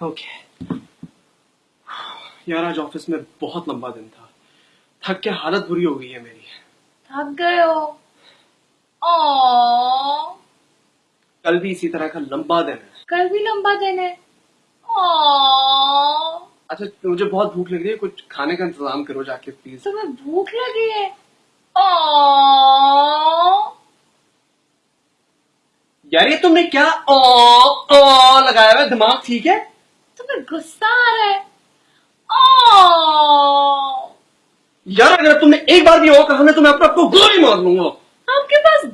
Okay यार आज office में बहुत लंबा दिन था। थक के हालत बुरी हो गई है मेरी। थक गए हो? ओ कल भी इसी तरह का लंबा दिन है। कल भी लंबा दिन है? ओ अच्छा मुझे बहुत भूख लग रही है कुछ खाने का इंतज़ाम करो जाके प्लीज़ तुम्हें भूख लगी है? ओ यार ये तुमने क्या ओ ओ लगाया हुआ दिमाग ठीक है? तुम्हें गुस्सा आ रहा है? ओ यार अगर तुमने एक बार भी हो कहा ना तो मैं अपने आपको गोली मार लूँगा। आपके पास